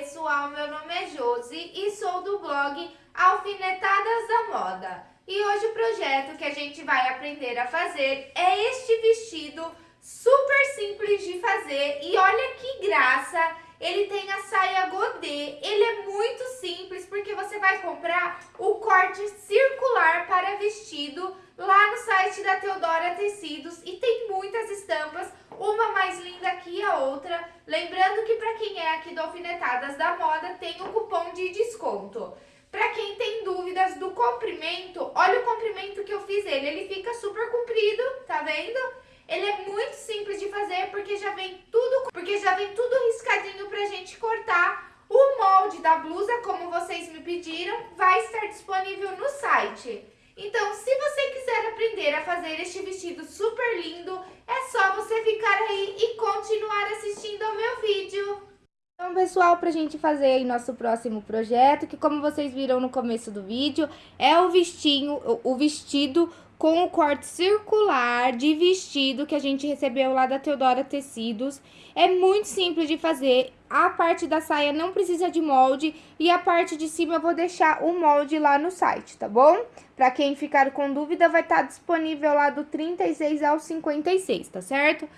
pessoal, meu nome é Josi e sou do blog Alfinetadas da Moda. E hoje o projeto que a gente vai aprender a fazer é este vestido super simples de fazer e olha que graça! Ele tem a saia godê, ele é muito simples porque você vai comprar o corte circular para vestido lá no site da Teodora Tecidos e tem muitas estampas, uma mais linda que a outra. Lembrando que para quem é aqui do Alfinetadas da Moda tem um cupom de desconto. Para quem tem dúvidas do comprimento, olha o comprimento que eu fiz ele, ele fica super comprido, tá vendo? Ele é muito simples de fazer porque já vem tudo, porque já vem tudo riscadinho pra gente cortar. O molde da blusa, como vocês me pediram, vai estar disponível no site. Então, se você quiser aprender a fazer este vestido super lindo, é só você ficar aí e continuar assistindo ao meu vídeo. Então, pessoal, para a gente fazer aí nosso próximo projeto, que como vocês viram no começo do vídeo, é o vestinho, o vestido com o corte circular de vestido que a gente recebeu lá da Teodora Tecidos. É muito simples de fazer, a parte da saia não precisa de molde e a parte de cima eu vou deixar o molde lá no site, tá bom? Pra quem ficar com dúvida, vai estar tá disponível lá do 36 ao 56, tá certo?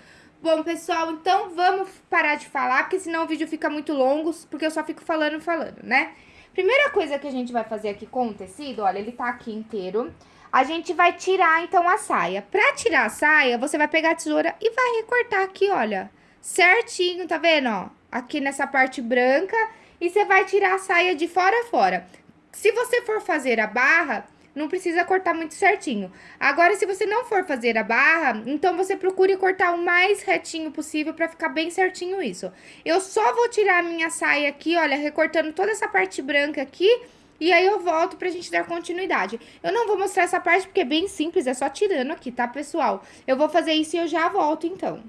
Bom, pessoal, então vamos parar de falar, porque senão o vídeo fica muito longo, porque eu só fico falando falando, né? Primeira coisa que a gente vai fazer aqui com o tecido, olha, ele tá aqui inteiro. A gente vai tirar, então, a saia. Pra tirar a saia, você vai pegar a tesoura e vai recortar aqui, olha, certinho, tá vendo, ó? aqui nessa parte branca e você vai tirar a saia de fora a fora. Se você for fazer a barra, não precisa cortar muito certinho. Agora, se você não for fazer a barra, então você procure cortar o mais retinho possível pra ficar bem certinho isso. Eu só vou tirar a minha saia aqui, olha, recortando toda essa parte branca aqui, e aí eu volto pra gente dar continuidade. Eu não vou mostrar essa parte porque é bem simples, é só tirando aqui, tá, pessoal? Eu vou fazer isso e eu já volto, então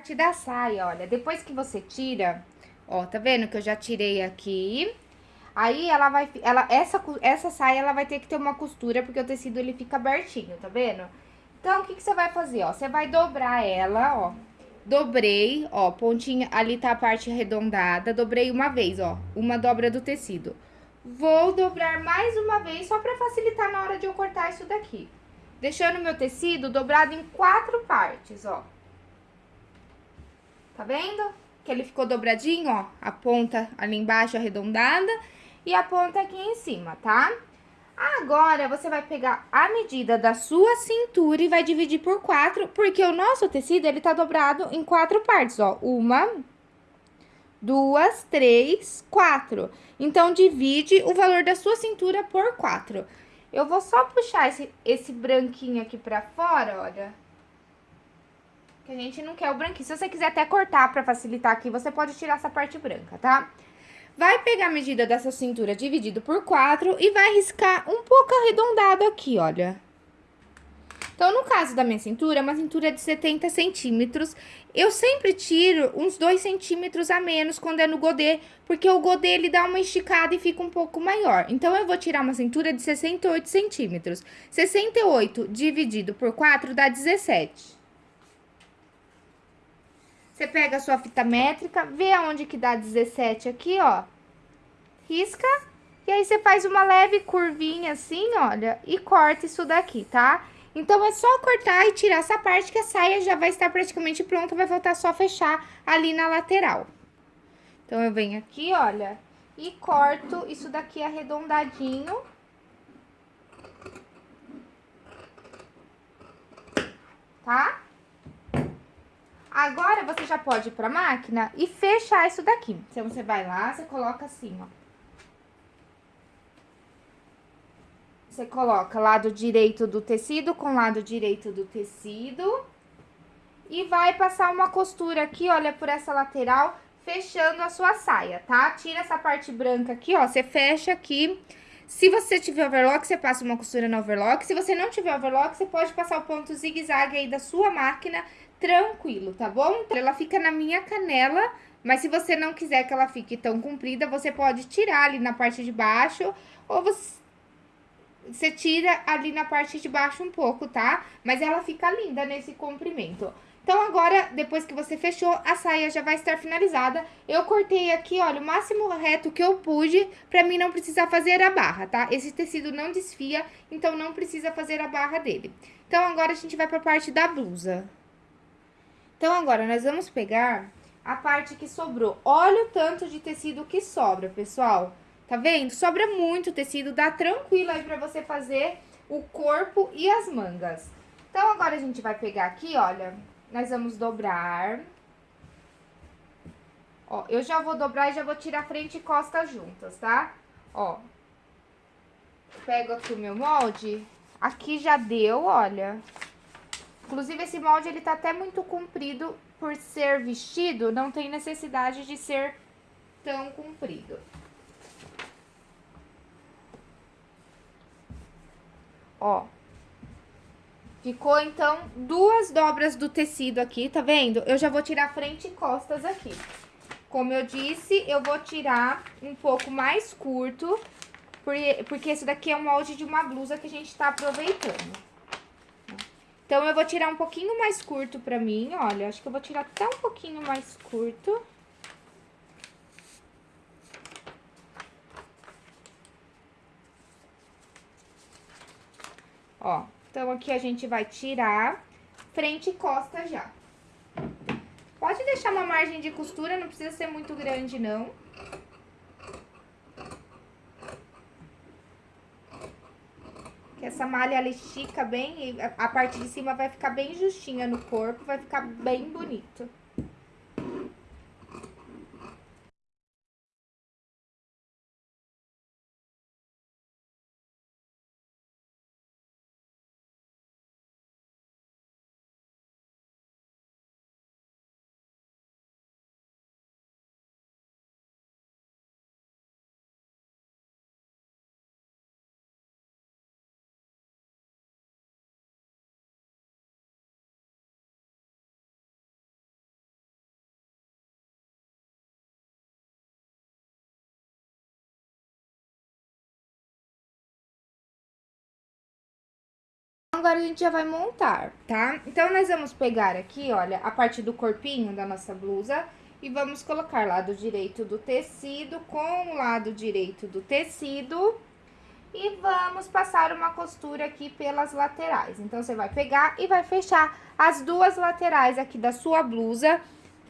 parte da saia, olha, depois que você tira, ó, tá vendo que eu já tirei aqui? Aí ela vai, ela, essa, essa saia, ela vai ter que ter uma costura, porque o tecido ele fica abertinho, tá vendo? Então, o que que você vai fazer, ó? Você vai dobrar ela, ó. Dobrei, ó, pontinha, ali tá a parte arredondada, dobrei uma vez, ó, uma dobra do tecido. Vou dobrar mais uma vez, só pra facilitar na hora de eu cortar isso daqui. Deixando meu tecido dobrado em quatro partes, ó. Tá vendo? Que ele ficou dobradinho, ó. A ponta ali embaixo arredondada e a ponta aqui em cima, tá? Agora, você vai pegar a medida da sua cintura e vai dividir por quatro, porque o nosso tecido, ele tá dobrado em quatro partes, ó. Uma, duas, três, quatro. Então, divide o valor da sua cintura por quatro. Eu vou só puxar esse, esse branquinho aqui pra fora, olha. Que a gente não quer o branquinho. Se você quiser até cortar pra facilitar aqui, você pode tirar essa parte branca, tá? Vai pegar a medida dessa cintura dividido por quatro e vai riscar um pouco arredondado aqui, olha. Então, no caso da minha cintura, é uma cintura de 70 centímetros. Eu sempre tiro uns 2 centímetros a menos quando é no godê, porque o godê, ele dá uma esticada e fica um pouco maior. Então, eu vou tirar uma cintura de 68 centímetros. 68 dividido por 4 dá 17. Você pega a sua fita métrica, vê aonde que dá 17 aqui, ó. Risca. E aí, você faz uma leve curvinha assim, olha, e corta isso daqui, tá? Então, é só cortar e tirar essa parte que a saia já vai estar praticamente pronta, vai faltar só fechar ali na lateral. Então, eu venho aqui, olha, e corto isso daqui arredondadinho. Tá? Agora, você já pode ir pra máquina e fechar isso daqui. Então, você vai lá, você coloca assim, ó. Você coloca lado direito do tecido com lado direito do tecido. E vai passar uma costura aqui, olha, por essa lateral, fechando a sua saia, tá? Tira essa parte branca aqui, ó, você fecha aqui. Se você tiver overlock, você passa uma costura no overlock. Se você não tiver overlock, você pode passar o ponto zigue-zague aí da sua máquina tranquilo, tá bom? Ela fica na minha canela, mas se você não quiser que ela fique tão comprida, você pode tirar ali na parte de baixo, ou você, você tira ali na parte de baixo um pouco, tá? Mas ela fica linda nesse comprimento. Então, agora, depois que você fechou, a saia já vai estar finalizada. Eu cortei aqui, olha, o máximo reto que eu pude, pra mim não precisar fazer a barra, tá? Esse tecido não desfia, então não precisa fazer a barra dele. Então, agora a gente vai pra parte da blusa. Então, agora, nós vamos pegar a parte que sobrou. Olha o tanto de tecido que sobra, pessoal. Tá vendo? Sobra muito tecido, dá tranquilo aí pra você fazer o corpo e as mangas. Então, agora a gente vai pegar aqui, olha, nós vamos dobrar. Ó, eu já vou dobrar e já vou tirar frente e costa juntas, tá? Ó. Pego aqui o meu molde. Aqui já deu, olha. Inclusive, esse molde, ele tá até muito comprido. Por ser vestido, não tem necessidade de ser tão comprido. Ó. Ficou, então, duas dobras do tecido aqui, tá vendo? Eu já vou tirar frente e costas aqui. Como eu disse, eu vou tirar um pouco mais curto, porque esse daqui é um molde de uma blusa que a gente tá aproveitando. Então, eu vou tirar um pouquinho mais curto pra mim, olha, acho que eu vou tirar até um pouquinho mais curto. Ó, então, aqui a gente vai tirar frente e costa já. Pode deixar uma margem de costura, não precisa ser muito grande, não. Que essa malha, ela estica bem e a parte de cima vai ficar bem justinha no corpo, vai ficar bem bonito. Agora a gente já vai montar, tá? Então, nós vamos pegar aqui, olha, a parte do corpinho da nossa blusa e vamos colocar lado direito do tecido com o lado direito do tecido e vamos passar uma costura aqui pelas laterais. Então, você vai pegar e vai fechar as duas laterais aqui da sua blusa,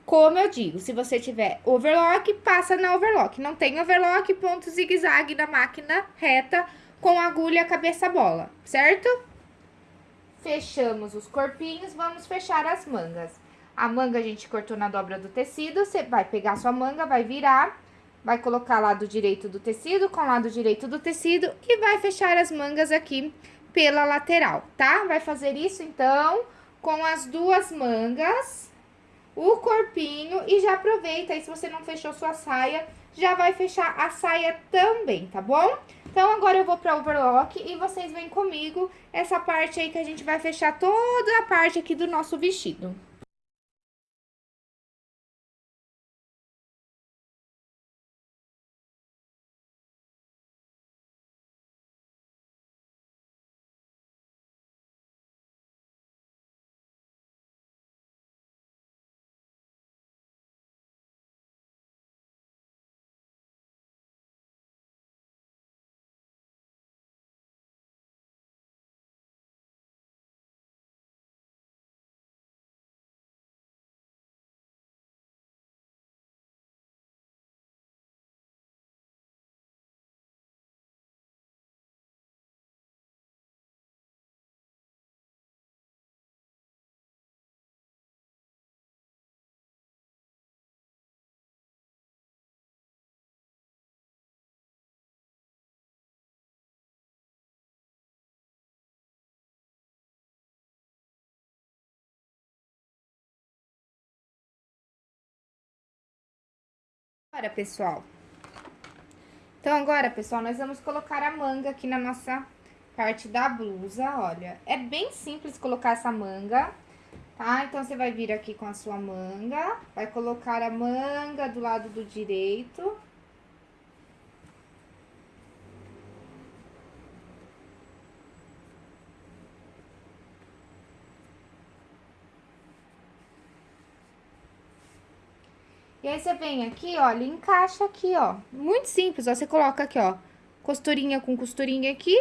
como eu digo, se você tiver overlock, passa na overlock. Não tem overlock, ponto zigue-zague na máquina reta com agulha cabeça bola, certo? Fechamos os corpinhos, vamos fechar as mangas. A manga a gente cortou na dobra do tecido, você vai pegar sua manga, vai virar, vai colocar lado direito do tecido com lado direito do tecido e vai fechar as mangas aqui pela lateral, tá? Vai fazer isso, então, com as duas mangas, o corpinho e já aproveita aí, se você não fechou sua saia, já vai fechar a saia também, tá bom? Então, agora eu vou pra overlock e vocês vêm comigo essa parte aí que a gente vai fechar toda a parte aqui do nosso vestido. Agora, pessoal. Então, agora, pessoal, nós vamos colocar a manga aqui na nossa parte da blusa, olha. É bem simples colocar essa manga, tá? Então, você vai vir aqui com a sua manga, vai colocar a manga do lado do direito. Você vem aqui, ele encaixa aqui, ó. Muito simples, ó. Você coloca aqui, ó, costurinha com costurinha aqui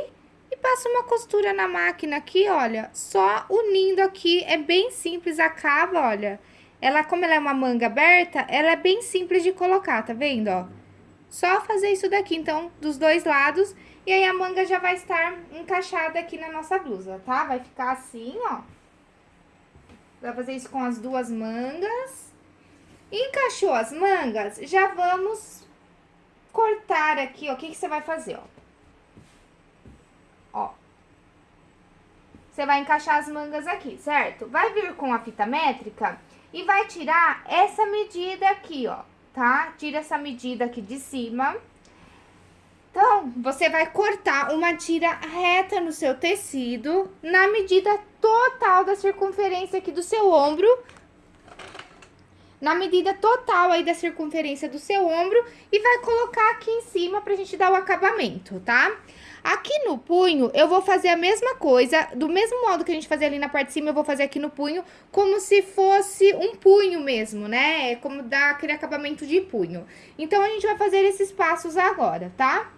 e passa uma costura na máquina aqui, olha. Só unindo aqui, é bem simples, acaba, olha. Ela, como ela é uma manga aberta, ela é bem simples de colocar, tá vendo, ó? Só fazer isso daqui, então, dos dois lados. E aí, a manga já vai estar encaixada aqui na nossa blusa, tá? Vai ficar assim, ó. Vai fazer isso com as duas mangas. Encaixou as mangas, já vamos cortar aqui, ó. O que, que você vai fazer, ó? Ó. Você vai encaixar as mangas aqui, certo? Vai vir com a fita métrica e vai tirar essa medida aqui, ó, tá? Tira essa medida aqui de cima. Então, você vai cortar uma tira reta no seu tecido, na medida total da circunferência aqui do seu ombro, na medida total aí da circunferência do seu ombro e vai colocar aqui em cima pra gente dar o acabamento, tá? Aqui no punho, eu vou fazer a mesma coisa, do mesmo modo que a gente fazia ali na parte de cima, eu vou fazer aqui no punho, como se fosse um punho mesmo, né? É como dar aquele acabamento de punho. Então, a gente vai fazer esses passos agora, tá?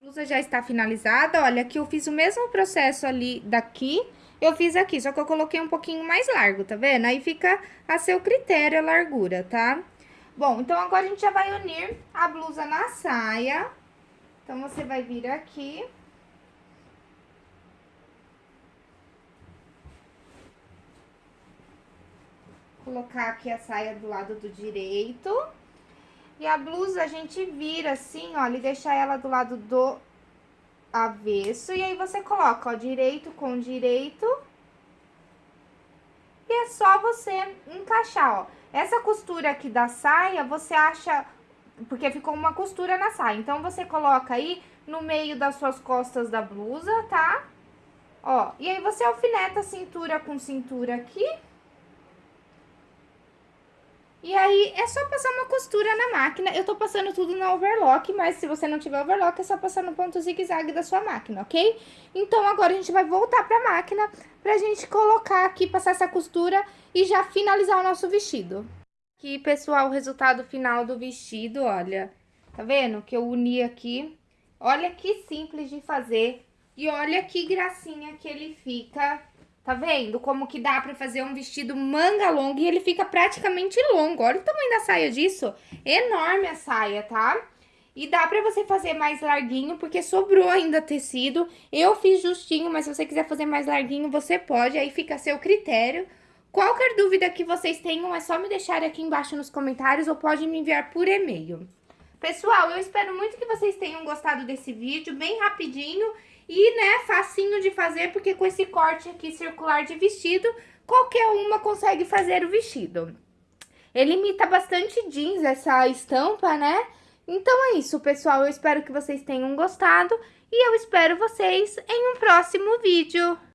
Blusa já está finalizada, olha, aqui eu fiz o mesmo processo ali daqui, eu fiz aqui, só que eu coloquei um pouquinho mais largo, tá vendo? Aí fica a seu critério a largura, tá? Bom, então agora a gente já vai unir a blusa na saia. Então, você vai vir aqui... Colocar aqui a saia do lado do direito. E a blusa a gente vira assim, ó, e deixa ela do lado do avesso. E aí, você coloca, ó, direito com direito. E é só você encaixar, ó. Essa costura aqui da saia, você acha... Porque ficou uma costura na saia. Então, você coloca aí no meio das suas costas da blusa, tá? Ó, e aí você alfineta a cintura com cintura aqui. E aí, é só passar uma costura na máquina. Eu tô passando tudo na overlock, mas se você não tiver overlock, é só passar no ponto zigue-zague da sua máquina, ok? Então, agora a gente vai voltar pra máquina pra gente colocar aqui, passar essa costura e já finalizar o nosso vestido. Aqui, pessoal, o resultado final do vestido, olha. Tá vendo? Que eu uni aqui. Olha que simples de fazer. E olha que gracinha que ele fica Tá vendo como que dá pra fazer um vestido manga longa e ele fica praticamente longo. Olha o tamanho da saia disso. Enorme a saia, tá? E dá pra você fazer mais larguinho, porque sobrou ainda tecido. Eu fiz justinho, mas se você quiser fazer mais larguinho, você pode. Aí fica a seu critério. Qualquer dúvida que vocês tenham, é só me deixar aqui embaixo nos comentários ou pode me enviar por e-mail. Pessoal, eu espero muito que vocês tenham gostado desse vídeo, bem rapidinho. E, né, facinho de fazer, porque com esse corte aqui circular de vestido, qualquer uma consegue fazer o vestido. Ele imita bastante jeans, essa estampa, né? Então é isso, pessoal. Eu espero que vocês tenham gostado e eu espero vocês em um próximo vídeo.